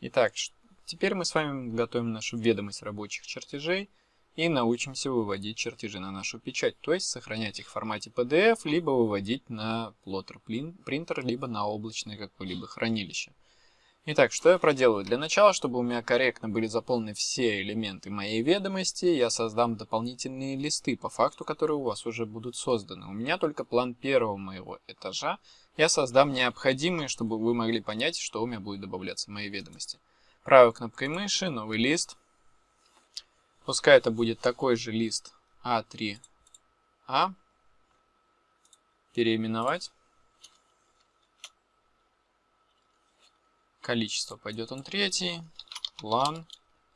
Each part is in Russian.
Итак, теперь мы с вами готовим нашу ведомость рабочих чертежей и научимся выводить чертежи на нашу печать, то есть сохранять их в формате PDF, либо выводить на плоттер принтер, либо на облачное какое-либо хранилище. Итак, что я проделаю? Для начала, чтобы у меня корректно были заполнены все элементы моей ведомости, я создам дополнительные листы, по факту, которые у вас уже будут созданы. У меня только план первого моего этажа. Я создам необходимые, чтобы вы могли понять, что у меня будет добавляться в моей ведомости. Правой кнопкой мыши, новый лист. Пускай это будет такой же лист А3А. Переименовать. Количество пойдет он третий. План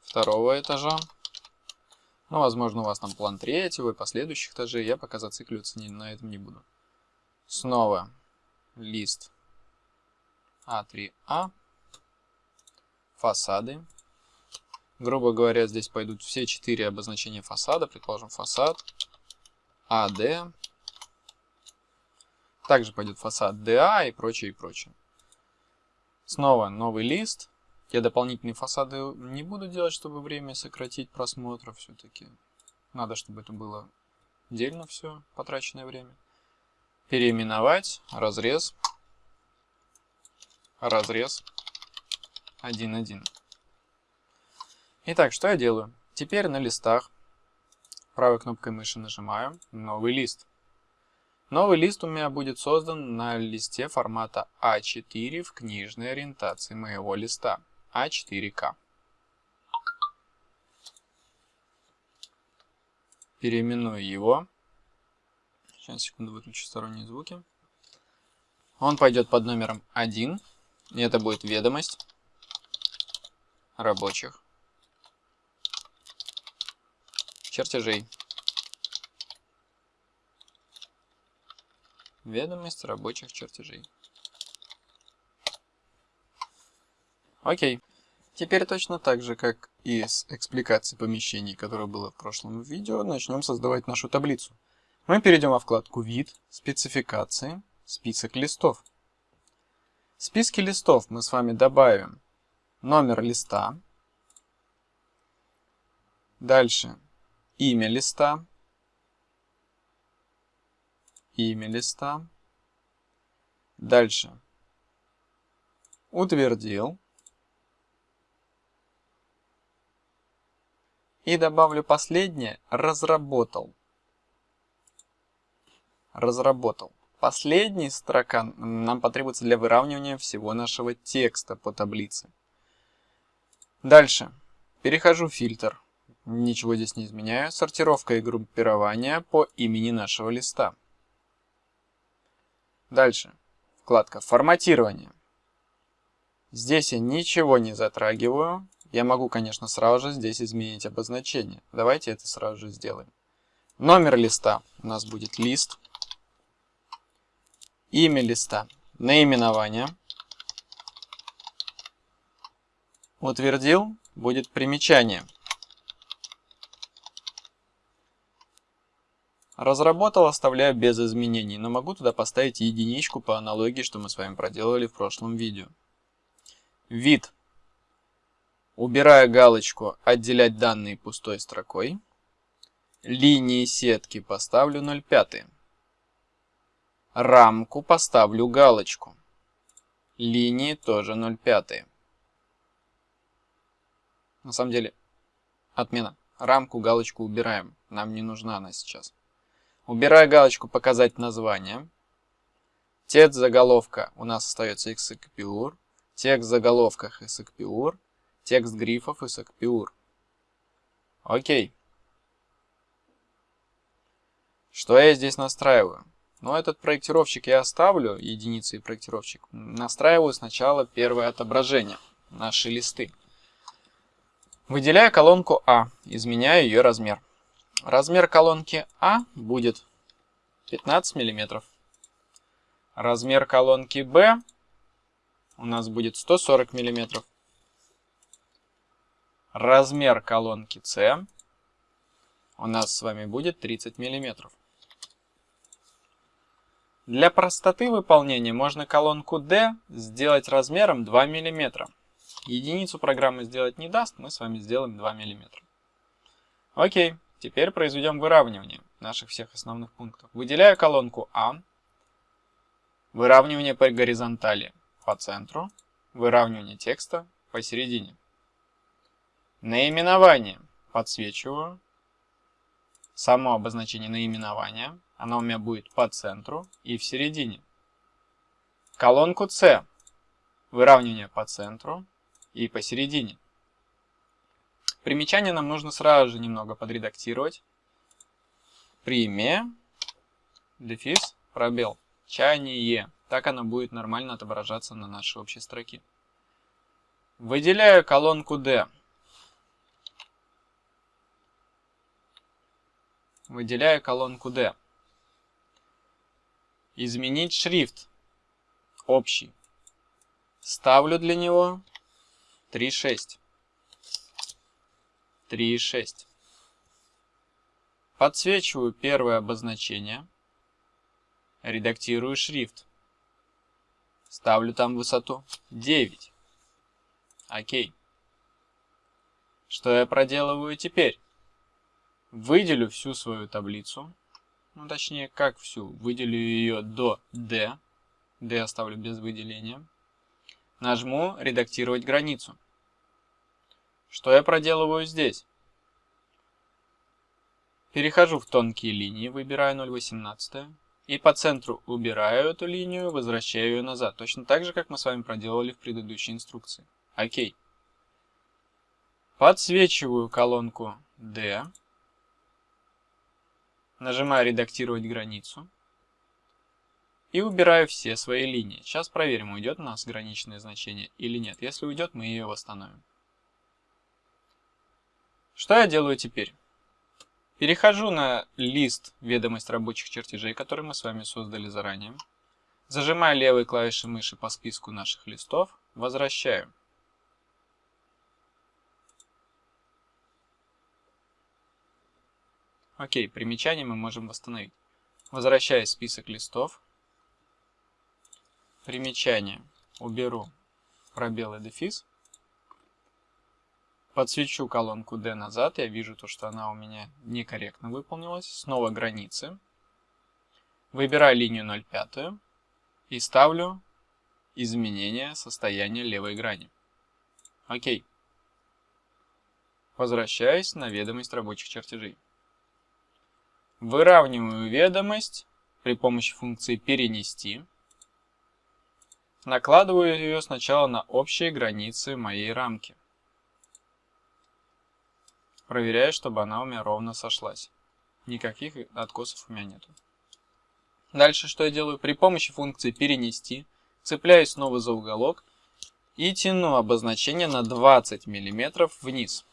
второго этажа. Ну, возможно, у вас там план третьего и последующих этажей. Я пока зацикливаться не, на этом не буду. Снова лист А3А. Фасады. Грубо говоря, здесь пойдут все четыре обозначения фасада. Предположим, фасад АД. Также пойдет фасад ДА и прочее, и прочее. Снова новый лист. Я дополнительные фасады не буду делать, чтобы время сократить просмотра все-таки. Надо, чтобы это было отдельно все, потраченное время. Переименовать, разрез, разрез, 1.1. Итак, что я делаю? Теперь на листах правой кнопкой мыши нажимаю «Новый лист». Новый лист у меня будет создан на листе формата А4 в книжной ориентации моего листа А4К. Переименую его. Сейчас, секунду, выключу сторонние звуки. Он пойдет под номером 1. И это будет ведомость рабочих чертежей. Ведомость рабочих чертежей. Окей. Теперь точно так же, как и с экспликацией помещений, которое было в прошлом видео, начнем создавать нашу таблицу. Мы перейдем во вкладку «Вид», «Спецификации», «Список листов». В списке листов мы с вами добавим номер листа, дальше имя листа, имя листа, дальше утвердил и добавлю последнее разработал. Разработал. Последняя строка нам потребуется для выравнивания всего нашего текста по таблице. Дальше. Перехожу в фильтр. Ничего здесь не изменяю. Сортировка и группирование по имени нашего листа. Дальше. Вкладка «Форматирование». Здесь я ничего не затрагиваю. Я могу, конечно, сразу же здесь изменить обозначение. Давайте это сразу же сделаем. Номер листа у нас будет лист. Имя листа. Наименование. Утвердил. Будет примечание. Разработал, оставляю без изменений, но могу туда поставить единичку по аналогии, что мы с вами проделали в прошлом видео. Вид. Убираю галочку «Отделять данные пустой строкой». Линии сетки поставлю 0,5. Рамку поставлю галочку. Линии тоже 0,5. На самом деле, отмена. Рамку, галочку убираем. Нам не нужна она сейчас. Убираю галочку «Показать название». Текст заголовка у нас остается XCPUR. Текст в заголовках XCPUR. Текст грифов XCPUR. Окей. Что я здесь настраиваю? Ну, этот проектировщик я оставлю, единицы и проектировщик. Настраиваю сначала первое отображение, наши листы. Выделяю колонку А, изменяю ее размер. Размер колонки А будет 15 мм. Размер колонки Б у нас будет 140 мм. Размер колонки С у нас с вами будет 30 мм. Для простоты выполнения можно колонку D сделать размером 2 мм. Единицу программа сделать не даст, мы с вами сделаем 2 мм. Окей, теперь произведем выравнивание наших всех основных пунктов. Выделяю колонку А, выравнивание по горизонтали по центру, выравнивание текста посередине. Наименование подсвечиваю. Само обозначение наименования, оно у меня будет по центру и в середине. Колонку С, выравнивание по центру и посередине. Примечание нам нужно сразу же немного подредактировать. Премия, дефис, пробел, чаяние. Так оно будет нормально отображаться на нашей общей строке. Выделяю колонку D. Выделяю колонку D. Изменить шрифт. Общий. Ставлю для него 3,6. 3,6. Подсвечиваю первое обозначение. Редактирую шрифт. Ставлю там высоту 9. Окей. Что я проделываю теперь? Выделю всю свою таблицу. Ну, точнее, как всю. Выделю ее до D. D оставлю без выделения. Нажму «Редактировать границу». Что я проделываю здесь? Перехожу в тонкие линии, выбираю 0,18 и по центру убираю эту линию, возвращаю ее назад. Точно так же, как мы с вами проделали в предыдущей инструкции. Окей. Подсвечиваю колонку D. Нажимаю «Редактировать границу». И убираю все свои линии. Сейчас проверим, уйдет у нас граничное значение или нет. Если уйдет, мы ее восстановим. Что я делаю теперь? Перехожу на лист ведомость рабочих чертежей, который мы с вами создали заранее. Зажимаю левой клавишей мыши по списку наших листов. Возвращаю. Окей, примечание мы можем восстановить. Возвращаю список листов. Примечание. Уберу пробел и дефис. Подсвечу колонку D назад. Я вижу то, что она у меня некорректно выполнилась. Снова границы. Выбираю линию 0,5 и ставлю изменение состояния левой грани. Окей. Возвращаюсь на ведомость рабочих чертежей. Выравниваю ведомость при помощи функции «Перенести». Накладываю ее сначала на общие границы моей рамки. Проверяю, чтобы она у меня ровно сошлась. Никаких откосов у меня нету. Дальше что я делаю? При помощи функции «Перенести» цепляюсь снова за уголок и тяну обозначение на 20 мм вниз.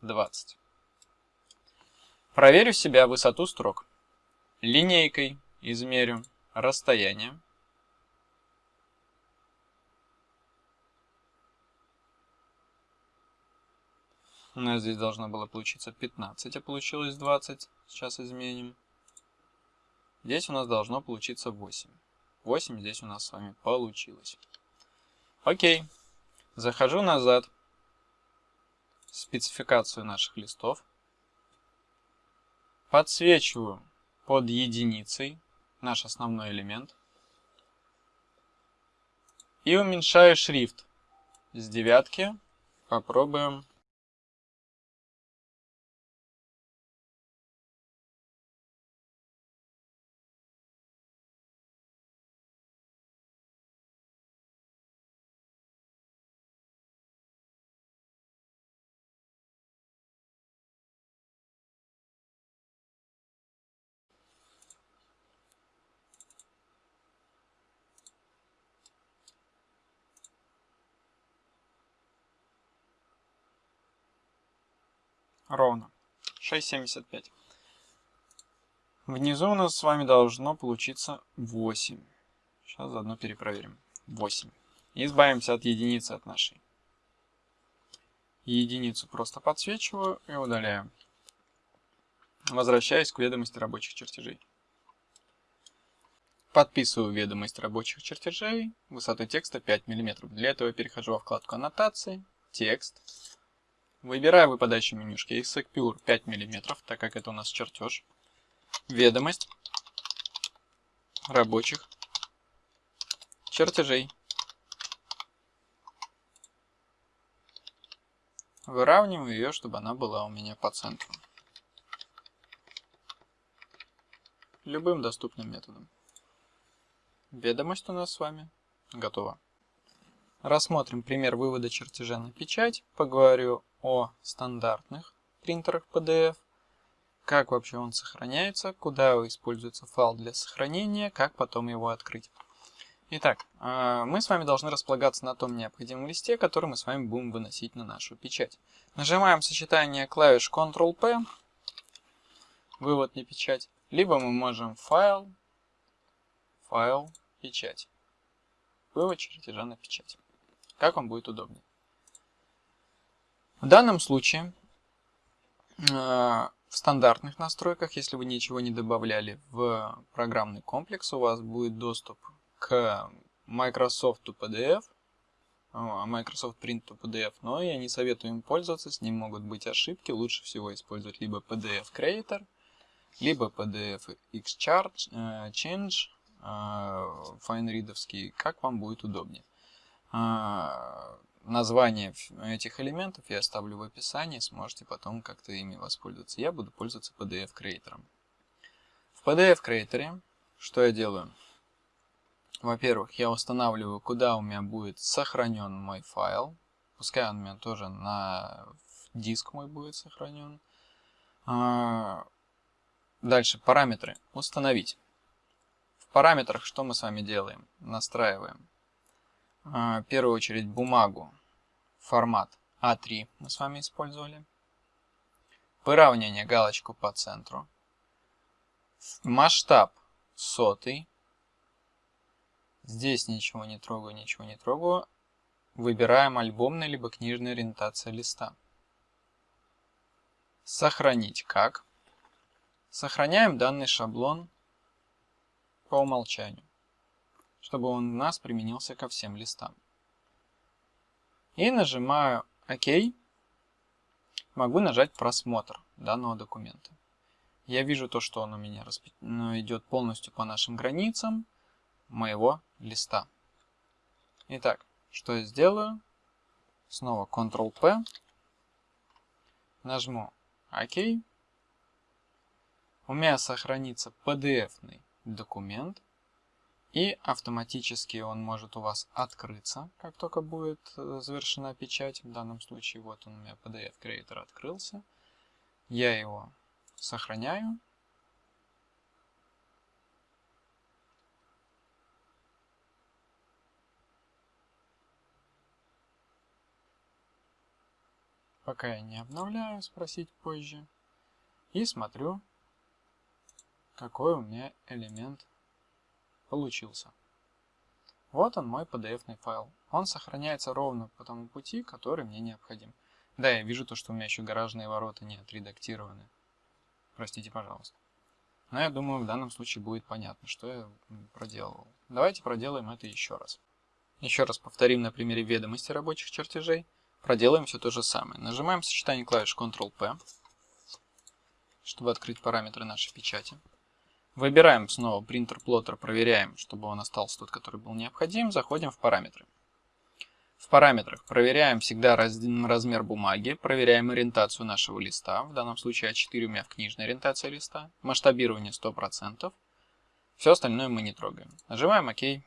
20. Проверю себя высоту строк. Линейкой измерю расстояние. У нас здесь должно было получиться 15, а получилось 20. Сейчас изменим. Здесь у нас должно получиться 8. 8 здесь у нас с вами получилось. Окей. Захожу назад. Спецификацию наших листов подсвечиваю под единицей наш основной элемент и уменьшаю шрифт с девятки. Попробуем ровно 6,75. Внизу у нас с вами должно получиться 8. Сейчас заодно перепроверим. 8. Избавимся от единицы от нашей. Единицу просто подсвечиваю и удаляю. Возвращаюсь к ведомости рабочих чертежей. Подписываю ведомость рабочих чертежей, высоты текста 5 мм. Для этого перехожу во вкладку аннотации, текст. Выбираю выпадающее менюшки Execure 5 мм, так как это у нас чертеж. Ведомость рабочих чертежей. Выравниваю ее, чтобы она была у меня по центру. Любым доступным методом. Ведомость у нас с вами готова. Рассмотрим пример вывода чертежа на печать. Поговорю о стандартных принтерах PDF. Как вообще он сохраняется, куда используется файл для сохранения, как потом его открыть. Итак, а, мы с вами должны располагаться на том необходимом листе, который мы с вами будем выносить на нашу печать. Нажимаем сочетание клавиш Ctrl-P, вывод на печать, либо мы можем файл, файл, печать. Вывод чертежа на печать. Как вам будет удобнее. В данном случае э, в стандартных настройках, если вы ничего не добавляли в программный комплекс, у вас будет доступ к Microsoft PDF, а, Microsoft Print to PDF, но я не советую им пользоваться, с ним могут быть ошибки. Лучше всего использовать либо PDF Creator, либо PDF Exchange, э, Change, файнридовский, как вам будет удобнее. Название этих элементов я оставлю в описании, сможете потом как-то ими воспользоваться. Я буду пользоваться PDF Creator. В PDF Creator что я делаю? Во-первых, я устанавливаю, куда у меня будет сохранен мой файл. Пускай он у меня тоже на диск мой будет сохранен. А, дальше параметры. Установить параметрах что мы с вами делаем? Настраиваем. А, в первую очередь бумагу, формат А3 мы с вами использовали. Выравнивание, галочку по центру. Масштаб сотый. Здесь ничего не трогаю, ничего не трогаю. Выбираем альбомная либо книжная ориентация листа. Сохранить как. Сохраняем данный шаблон по умолчанию, чтобы он у нас применился ко всем листам. И нажимаю ОК. Могу нажать просмотр данного документа. Я вижу то, что он у меня ну, идет полностью по нашим границам моего листа. Итак, что я сделаю? Снова Ctrl-P. Нажму ОК. У меня сохранится PDF-ный документ, и автоматически он может у вас открыться, как только будет э, завершена печать. В данном случае вот он у меня PDF Creator открылся. Я его сохраняю. Пока я не обновляю, спросить позже. И смотрю, какой у меня элемент получился. Вот он мой PDF файл. Он сохраняется ровно по тому пути, который мне необходим. Да, я вижу то, что у меня еще гаражные ворота не отредактированы. Простите, пожалуйста. Но я думаю, в данном случае будет понятно, что я проделывал. Давайте проделаем это еще раз. Еще раз повторим на примере ведомости рабочих чертежей. Проделаем все то же самое. Нажимаем сочетание клавиш Ctrl-P, чтобы открыть параметры нашей печати. Выбираем снова принтер плоттер, проверяем, чтобы он остался тот, который был необходим. Заходим в параметры. В параметрах проверяем всегда раз, размер бумаги, проверяем ориентацию нашего листа. В данном случае А4 у меня в книжной ориентации листа. Масштабирование 100%. Все остальное мы не трогаем. Нажимаем ОК.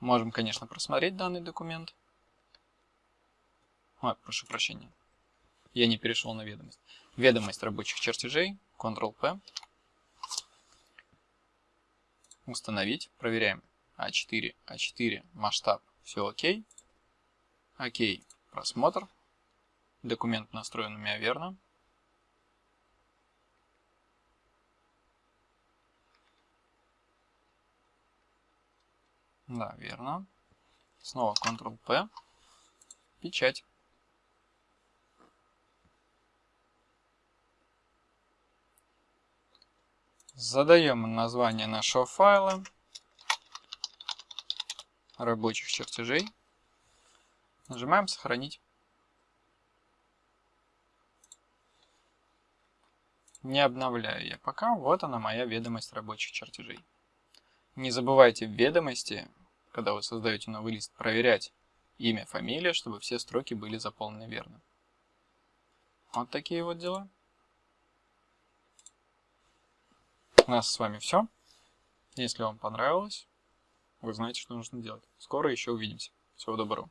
Можем, конечно, просмотреть данный документ. Ой, прошу прощения. Я не перешел на ведомость. Ведомость рабочих чертежей. Ctrl-P установить. Проверяем. А4, А4, масштаб, все окей. Окей, просмотр. Документ настроен у меня верно. Да, верно. Снова Ctrl-P. Печать. Задаем название нашего файла. рабочих чертежей. Нажимаем «Сохранить». Не обновляю я пока. Вот она моя ведомость рабочих чертежей. Не забывайте в ведомости, когда вы создаете новый лист, проверять имя, фамилия, чтобы все строки были заполнены верно. Вот такие вот дела. У нас с вами все. Если вам понравилось, вы знаете, что нужно делать. Скоро еще увидимся. Всего доброго.